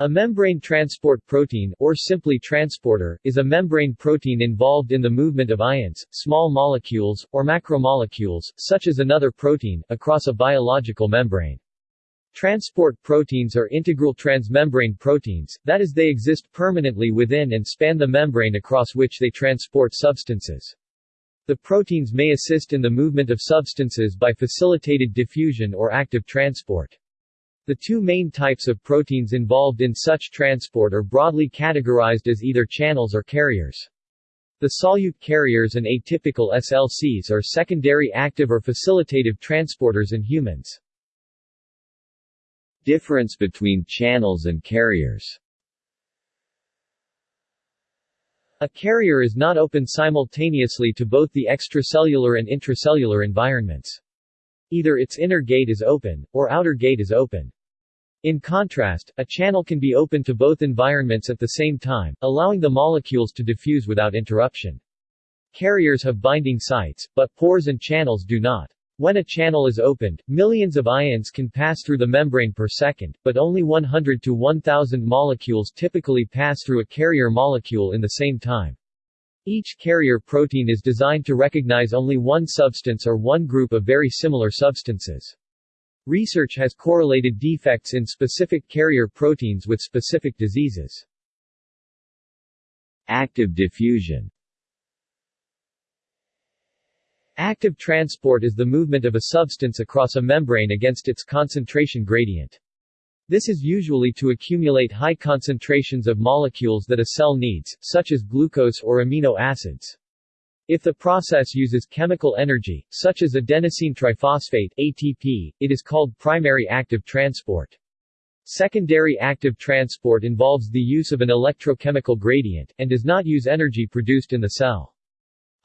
A membrane transport protein, or simply transporter, is a membrane protein involved in the movement of ions, small molecules, or macromolecules, such as another protein, across a biological membrane. Transport proteins are integral transmembrane proteins, that is they exist permanently within and span the membrane across which they transport substances. The proteins may assist in the movement of substances by facilitated diffusion or active transport. The two main types of proteins involved in such transport are broadly categorized as either channels or carriers. The solute carriers and atypical SLCs are secondary active or facilitative transporters in humans. Difference between channels and carriers A carrier is not open simultaneously to both the extracellular and intracellular environments. Either its inner gate is open, or outer gate is open. In contrast, a channel can be open to both environments at the same time, allowing the molecules to diffuse without interruption. Carriers have binding sites, but pores and channels do not. When a channel is opened, millions of ions can pass through the membrane per second, but only 100 to 1000 molecules typically pass through a carrier molecule in the same time. Each carrier protein is designed to recognize only one substance or one group of very similar substances. Research has correlated defects in specific carrier proteins with specific diseases. Active diffusion Active transport is the movement of a substance across a membrane against its concentration gradient. This is usually to accumulate high concentrations of molecules that a cell needs, such as glucose or amino acids. If the process uses chemical energy, such as adenosine triphosphate ATP, it is called primary active transport. Secondary active transport involves the use of an electrochemical gradient, and does not use energy produced in the cell.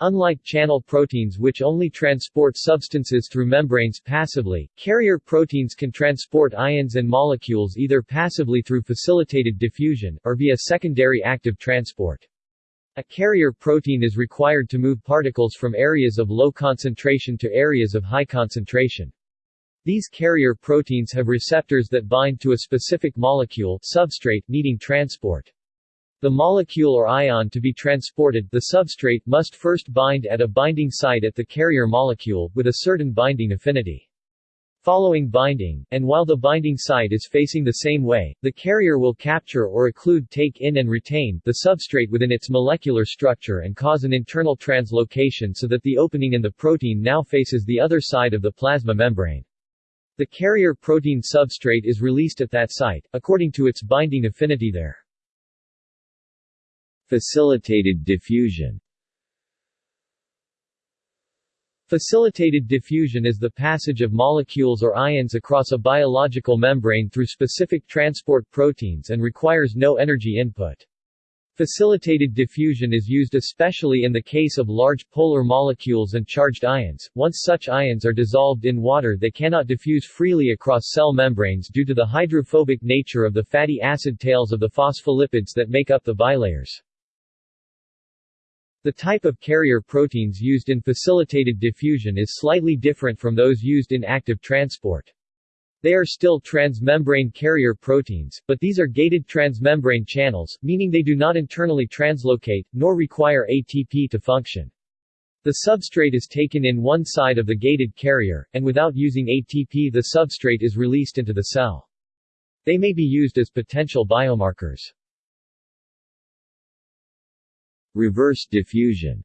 Unlike channel proteins which only transport substances through membranes passively, carrier proteins can transport ions and molecules either passively through facilitated diffusion, or via secondary active transport. A carrier protein is required to move particles from areas of low concentration to areas of high concentration. These carrier proteins have receptors that bind to a specific molecule substrate needing transport. The molecule or ion to be transported the substrate must first bind at a binding site at the carrier molecule, with a certain binding affinity. Following binding, and while the binding site is facing the same way, the carrier will capture or occlude take in and retain the substrate within its molecular structure and cause an internal translocation so that the opening in the protein now faces the other side of the plasma membrane. The carrier protein substrate is released at that site, according to its binding affinity there. Facilitated diffusion Facilitated diffusion is the passage of molecules or ions across a biological membrane through specific transport proteins and requires no energy input. Facilitated diffusion is used especially in the case of large polar molecules and charged ions. Once such ions are dissolved in water they cannot diffuse freely across cell membranes due to the hydrophobic nature of the fatty acid tails of the phospholipids that make up the bilayers. The type of carrier proteins used in facilitated diffusion is slightly different from those used in active transport. They are still transmembrane carrier proteins, but these are gated transmembrane channels, meaning they do not internally translocate, nor require ATP to function. The substrate is taken in one side of the gated carrier, and without using ATP the substrate is released into the cell. They may be used as potential biomarkers. Reverse diffusion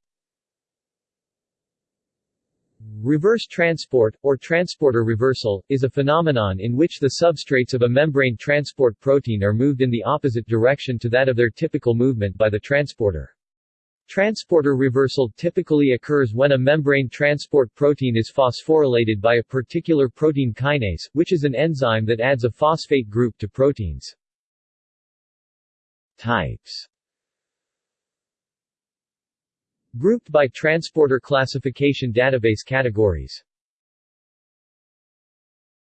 Reverse transport, or transporter reversal, is a phenomenon in which the substrates of a membrane transport protein are moved in the opposite direction to that of their typical movement by the transporter. Transporter reversal typically occurs when a membrane transport protein is phosphorylated by a particular protein kinase, which is an enzyme that adds a phosphate group to proteins. Types Grouped by transporter classification database categories.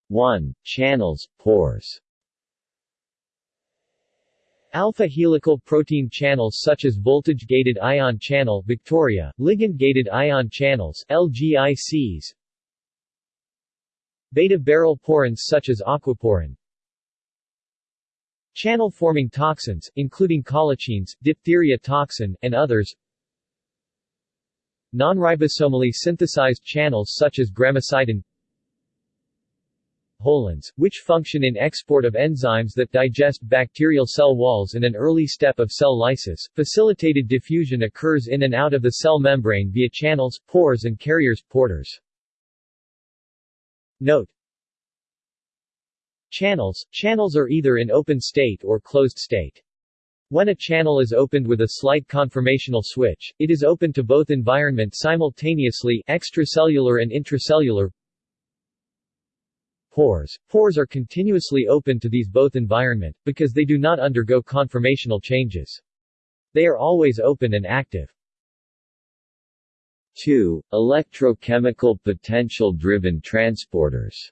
1. Channels, pores. Alpha helical protein channels such as voltage-gated ion channel Victoria, ligand-gated ion channels LGICs, Beta barrel porins such as aquaporin. Channel-forming toxins, including colicins, diphtheria toxin, and others Non-ribosomally synthesized channels such as gramicidin Holins, which function in export of enzymes that digest bacterial cell walls in an early step of cell lysis. Facilitated diffusion occurs in and out of the cell membrane via channels, pores and carriers porters. Note Channels Channels are either in open state or closed state. When a channel is opened with a slight conformational switch, it is open to both environment simultaneously extracellular and intracellular pores. Pores are continuously open to these both environment, because they do not undergo conformational changes. They are always open and active. 2. Electrochemical potential-driven transporters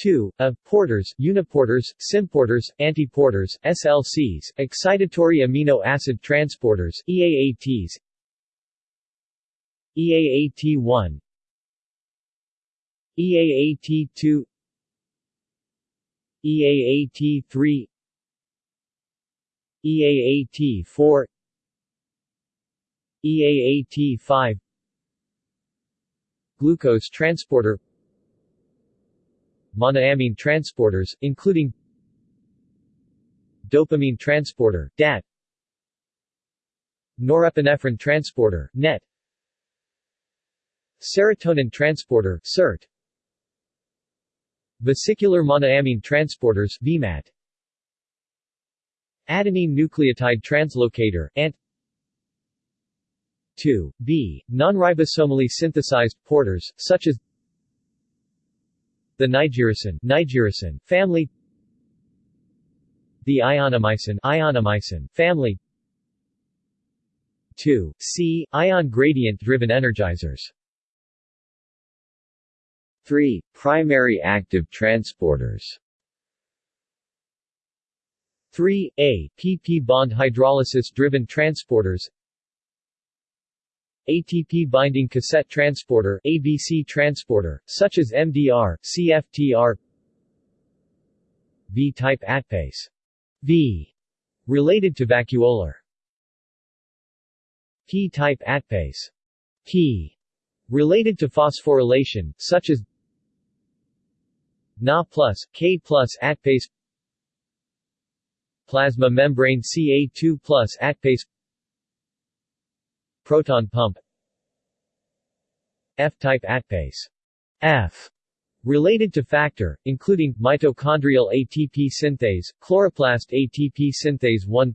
2. A. Porters, uniporters, symporters, antiporters, SLCs, excitatory amino acid transporters, EAATs EAAT1 EAAT2 EAAT3 EAAT4 EAAT5 Glucose transporter monoamine transporters, including dopamine transporter DAT, norepinephrine transporter NET, serotonin transporter SERT, vesicular monoamine transporters VMAT, adenine nucleotide translocator ANT 2. B. Non-ribosomally synthesized porters, such as the nigericin, nigericin family the ionomycin, ionomycin family 2. C. Ion gradient-driven energizers 3. Primary active transporters 3. A. PP bond hydrolysis-driven transporters ATP binding cassette transporter ABC transporter, such as MDR, CFTR V-type ATPase V. Related to vacuolar. P-type ATPase P. Related to phosphorylation, such as Na K ATPase Plasma membrane Ca2 plus ATPase proton pump F-type ATPase F related to factor, including, mitochondrial ATP synthase, chloroplast ATP synthase 1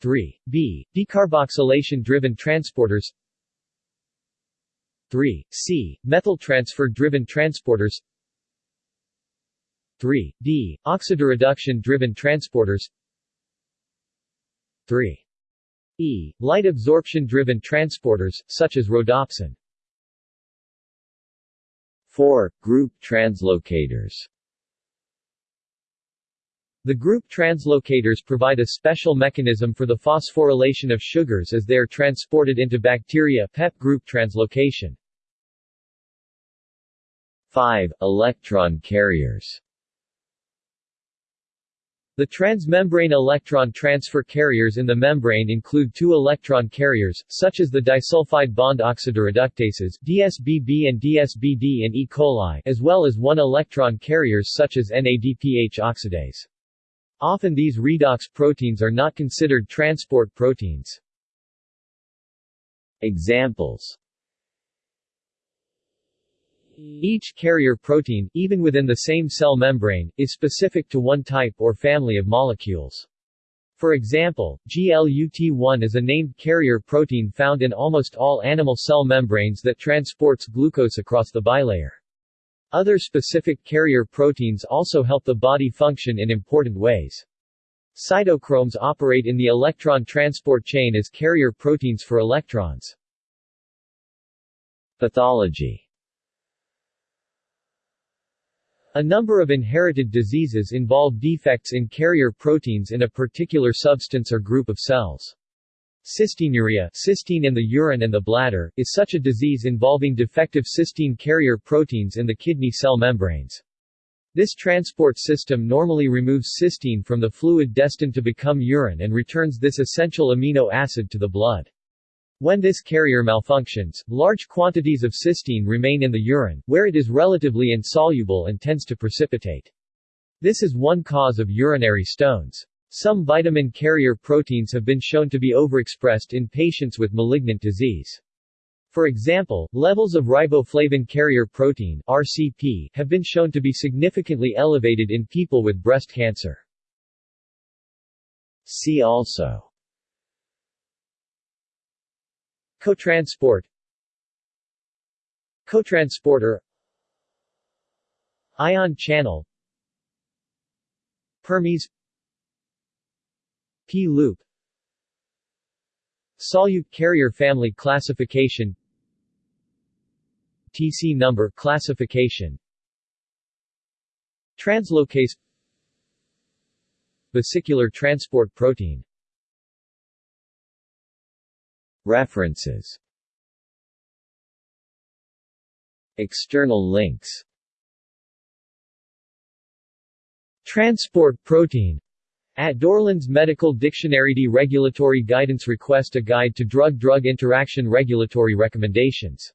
3. B. Decarboxylation-driven transporters 3. C. Methyl transfer-driven transporters 3. D. Oxidoreduction-driven transporters 3. E. Light absorption-driven transporters, such as rhodopsin. 4. Group translocators The group translocators provide a special mechanism for the phosphorylation of sugars as they are transported into bacteria PEP group translocation. 5. Electron carriers the transmembrane electron transfer carriers in the membrane include two electron carriers, such as the disulfide bond oxidoreductases DSBB and DSBD in E. coli, as well as one electron carriers such as NADPH oxidase. Often these redox proteins are not considered transport proteins. Examples each carrier protein, even within the same cell membrane, is specific to one type or family of molecules. For example, GLUT1 is a named carrier protein found in almost all animal cell membranes that transports glucose across the bilayer. Other specific carrier proteins also help the body function in important ways. Cytochromes operate in the electron transport chain as carrier proteins for electrons. Pathology A number of inherited diseases involve defects in carrier proteins in a particular substance or group of cells. Cystinuria cystine in the urine and the bladder, is such a disease involving defective cystine carrier proteins in the kidney cell membranes. This transport system normally removes cysteine from the fluid destined to become urine and returns this essential amino acid to the blood. When this carrier malfunctions, large quantities of cysteine remain in the urine, where it is relatively insoluble and tends to precipitate. This is one cause of urinary stones. Some vitamin carrier proteins have been shown to be overexpressed in patients with malignant disease. For example, levels of riboflavin carrier protein RCP have been shown to be significantly elevated in people with breast cancer. See also Cotransport. Cotransporter. Ion channel. Permease. P-loop Solute carrier family classification. TC number classification. Translocase. Vesicular transport protein References. External links. Transport protein. At Dorland's Medical Dictionary Regulatory Guidance Request A Guide to Drug-Drug Interaction Regulatory Recommendations